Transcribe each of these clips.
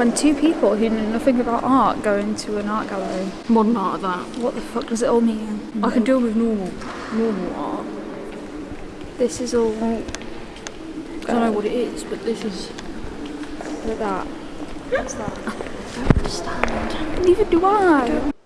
When two people who know nothing about art go into an art gallery, Modern art of that. what the fuck does it all mean? I can deal with normal, normal art. This is all I don't know what it is, but this is. Look at that. What's that? I don't understand. Neither do I. Becca,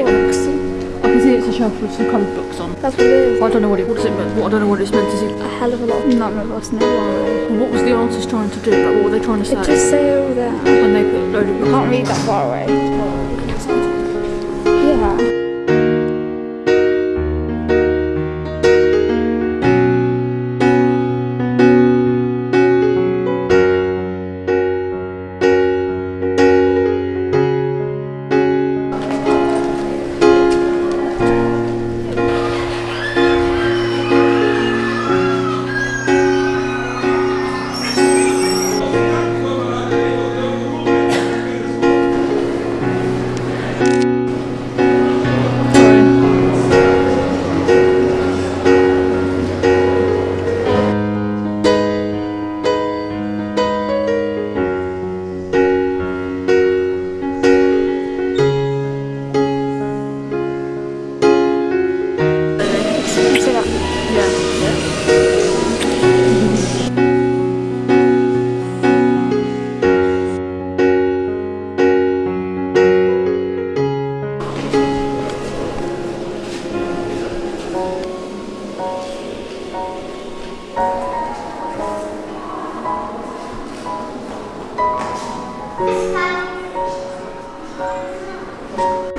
Books. I can see it's a shelf with some coloured books on. That's what it is. I don't know what it. What it mean? What I don't know what it's meant to say. A hell of a lot. None of us know why. Well, what was the artist trying to do? Like, what were they trying to say? It just say over there. when they put a load of books Can't read that far away. Mm. Yeah.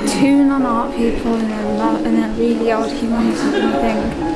Two non-art people and then and they're really old humans, I think.